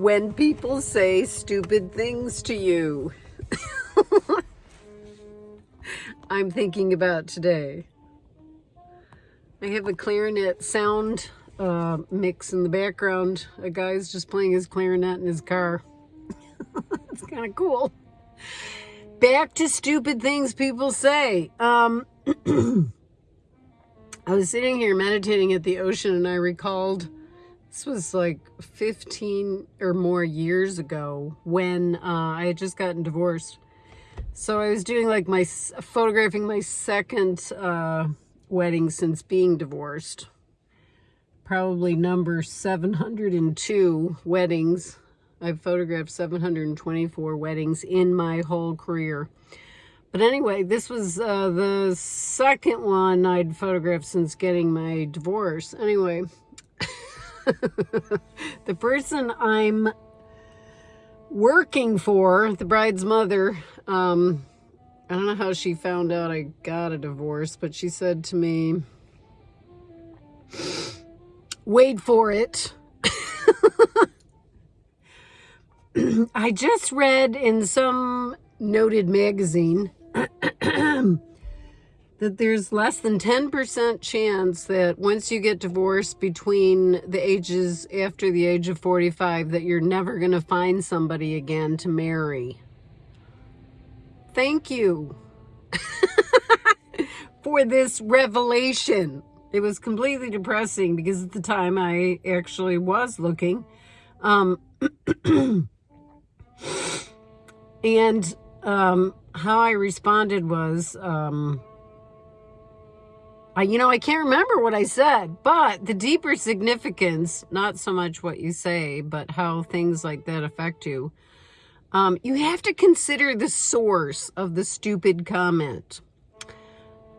when people say stupid things to you. I'm thinking about today. I have a clarinet sound uh, mix in the background. A guy's just playing his clarinet in his car. it's kind of cool. Back to stupid things people say. Um, I was sitting here meditating at the ocean and I recalled this was like 15 or more years ago when uh, I had just gotten divorced. So I was doing like my, photographing my second uh, wedding since being divorced. Probably number 702 weddings. I've photographed 724 weddings in my whole career. But anyway, this was uh, the second one I'd photographed since getting my divorce. Anyway, the person I'm working for, the bride's mother, um, I don't know how she found out I got a divorce, but she said to me, wait for it. I just read in some noted magazine that there's less than 10% chance that once you get divorced between the ages after the age of 45 that you're never going to find somebody again to marry. Thank you for this revelation. It was completely depressing because at the time I actually was looking. Um, and um, how I responded was, um, I, you know, I can't remember what I said, but the deeper significance, not so much what you say, but how things like that affect you. Um, you have to consider the source of the stupid comment.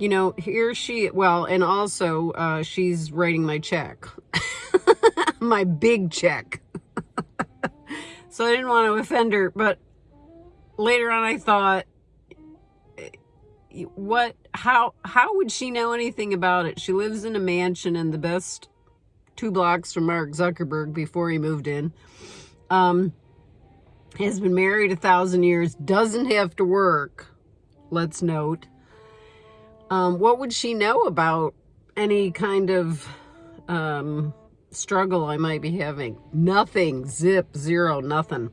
You know, here she, well, and also uh, she's writing my check, my big check. so I didn't want to offend her, but later on I thought, what how how would she know anything about it? She lives in a mansion in the best two blocks from mark zuckerberg before he moved in. Um has been married a thousand years doesn't have to work let's note. Um what would she know about any kind of um struggle i might be having? Nothing zip zero nothing.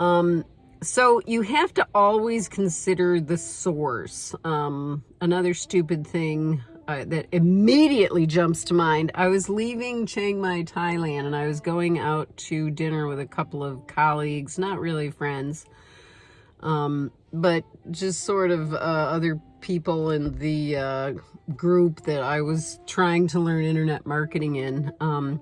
Um so you have to always consider the source. Um, another stupid thing uh, that immediately jumps to mind. I was leaving Chiang Mai, Thailand, and I was going out to dinner with a couple of colleagues, not really friends, um, but just sort of uh, other people in the uh, group that I was trying to learn internet marketing in. Um,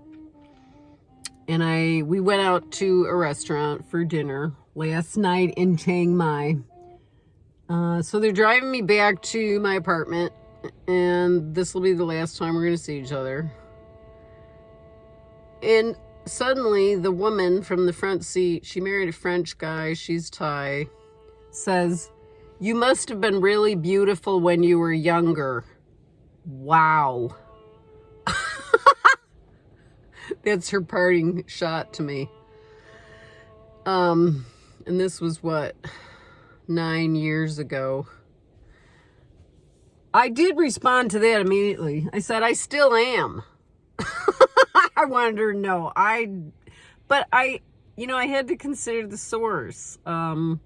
and I we went out to a restaurant for dinner last night in Chiang Mai. Uh, so they're driving me back to my apartment and this will be the last time we're going to see each other. And suddenly the woman from the front seat, she married a French guy, she's Thai, says, you must have been really beautiful when you were younger. Wow. That's her parting shot to me. Um, and this was what, nine years ago. I did respond to that immediately. I said, I still am. I wanted her to know. I, but I, you know, I had to consider the source. Um,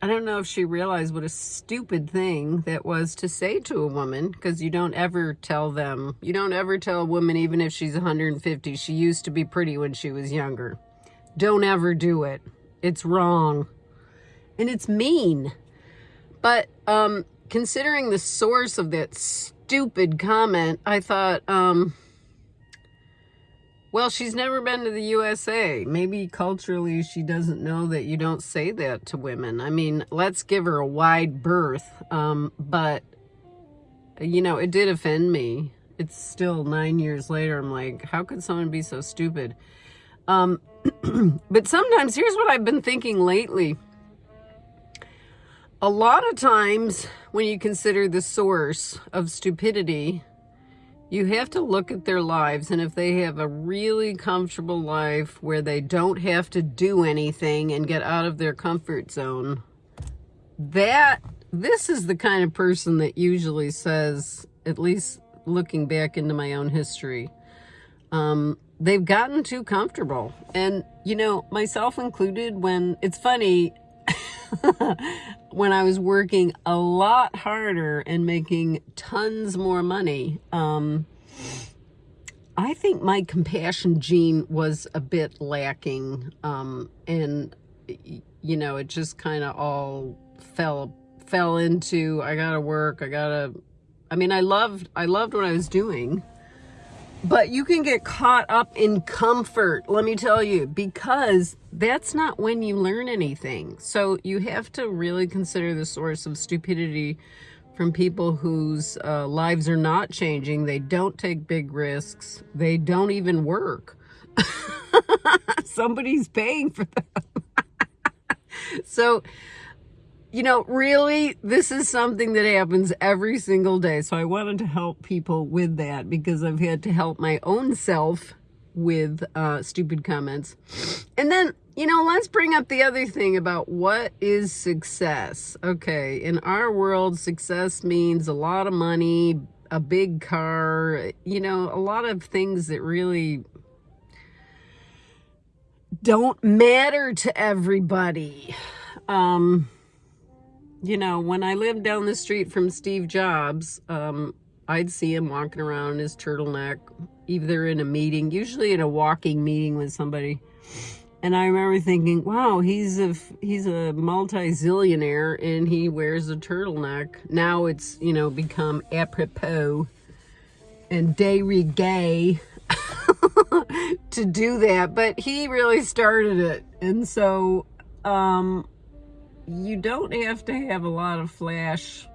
I don't know if she realized what a stupid thing that was to say to a woman because you don't ever tell them, you don't ever tell a woman, even if she's 150, she used to be pretty when she was younger. Don't ever do it. It's wrong. And it's mean. But um, considering the source of that stupid comment, I thought, um, well, she's never been to the USA. Maybe culturally she doesn't know that you don't say that to women. I mean, let's give her a wide berth. Um, but, you know, it did offend me. It's still nine years later. I'm like, how could someone be so stupid? Um, but sometimes, here's what I've been thinking lately. A lot of times when you consider the source of stupidity, you have to look at their lives and if they have a really comfortable life where they don't have to do anything and get out of their comfort zone that this is the kind of person that usually says at least looking back into my own history um, they've gotten too comfortable and you know myself included when it's funny when I was working a lot harder and making tons more money, um, I think my compassion gene was a bit lacking. Um, and, you know, it just kind of all fell, fell into, I gotta work, I gotta, I mean, I loved, I loved what I was doing. But you can get caught up in comfort, let me tell you, because that's not when you learn anything. So you have to really consider the source of stupidity from people whose uh, lives are not changing. They don't take big risks. They don't even work. Somebody's paying for them. so you know, really, this is something that happens every single day. So I wanted to help people with that because I've had to help my own self with uh, stupid comments. And then, you know, let's bring up the other thing about what is success. Okay, in our world, success means a lot of money, a big car, you know, a lot of things that really don't matter to everybody. Um, you know, when I lived down the street from Steve Jobs, um, I'd see him walking around in his turtleneck, either in a meeting, usually in a walking meeting with somebody. And I remember thinking, wow, he's a, he's a multi-zillionaire and he wears a turtleneck. Now it's, you know, become apropos and de rigueur to do that. But he really started it. And so, um, you don't have to have a lot of flash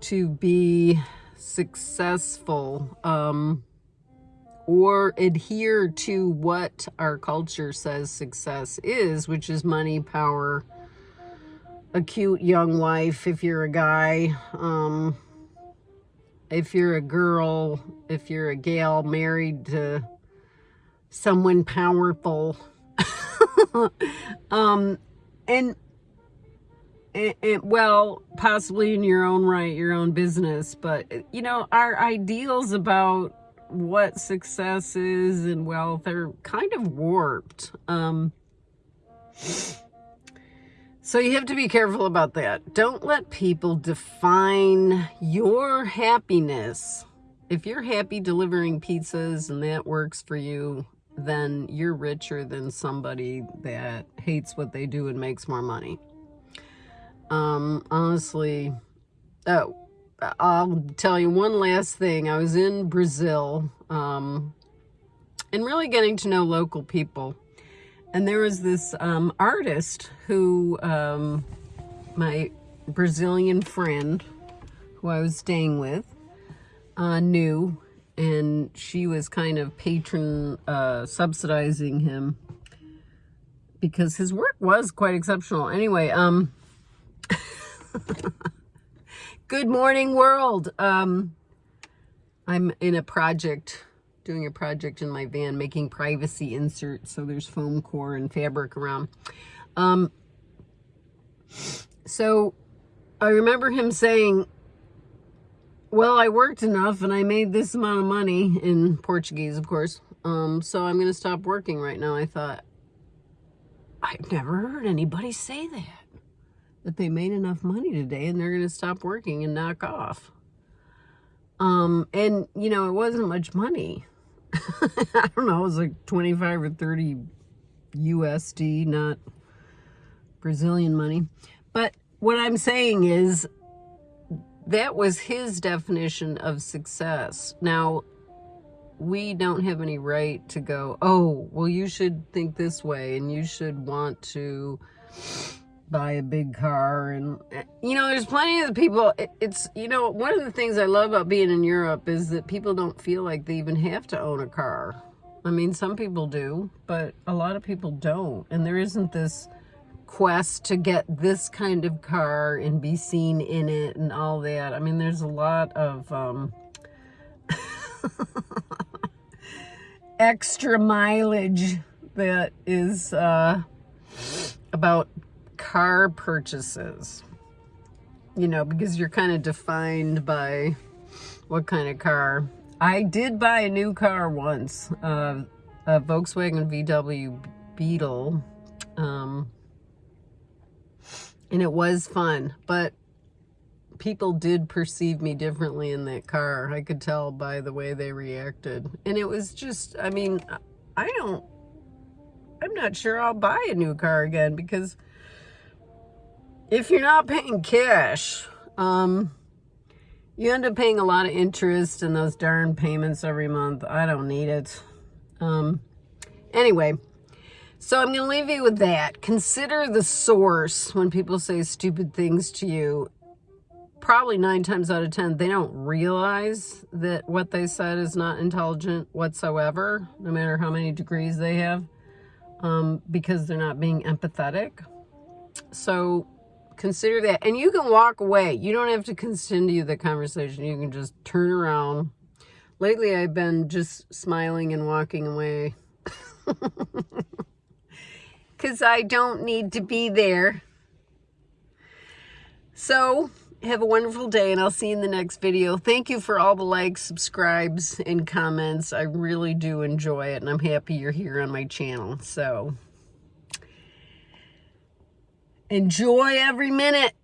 to be successful um, or adhere to what our culture says success is, which is money, power, a cute young wife if you're a guy, um, if you're a girl, if you're a gal married to someone powerful. um, and, and, well, possibly in your own right, your own business, but you know, our ideals about what success is and wealth are kind of warped. Um, so you have to be careful about that. Don't let people define your happiness. If you're happy delivering pizzas and that works for you, then you're richer than somebody that hates what they do and makes more money. Um, honestly, oh, I'll tell you one last thing. I was in Brazil um, and really getting to know local people. And there was this um, artist who, um, my Brazilian friend, who I was staying with, uh, knew and she was kind of patron uh, subsidizing him because his work was quite exceptional. Anyway, um, good morning world. Um, I'm in a project, doing a project in my van, making privacy inserts. So there's foam core and fabric around. Um, so I remember him saying, well, I worked enough and I made this amount of money in Portuguese, of course. Um, so I'm going to stop working right now. I thought, I've never heard anybody say that, that they made enough money today and they're going to stop working and knock off. Um, and, you know, it wasn't much money. I don't know, it was like 25 or 30 USD, not Brazilian money. But what I'm saying is that was his definition of success. Now, we don't have any right to go, oh, well, you should think this way and you should want to buy a big car. And, you know, there's plenty of people, it's, you know, one of the things I love about being in Europe is that people don't feel like they even have to own a car. I mean, some people do, but a lot of people don't. And there isn't this quest to get this kind of car and be seen in it and all that. I mean, there's a lot of um, extra mileage that is uh, about car purchases. You know, because you're kind of defined by what kind of car. I did buy a new car once, uh, a Volkswagen VW Beetle. Um, and it was fun, but people did perceive me differently in that car. I could tell by the way they reacted. And it was just, I mean, I don't, I'm not sure I'll buy a new car again because if you're not paying cash, um, you end up paying a lot of interest in those darn payments every month. I don't need it. Um, anyway, so I'm going to leave you with that. Consider the source when people say stupid things to you. Probably nine times out of ten, they don't realize that what they said is not intelligent whatsoever, no matter how many degrees they have, um, because they're not being empathetic. So consider that. And you can walk away. You don't have to continue the conversation. You can just turn around. Lately, I've been just smiling and walking away. because I don't need to be there. So, have a wonderful day and I'll see you in the next video. Thank you for all the likes, subscribes, and comments. I really do enjoy it and I'm happy you're here on my channel. So, enjoy every minute.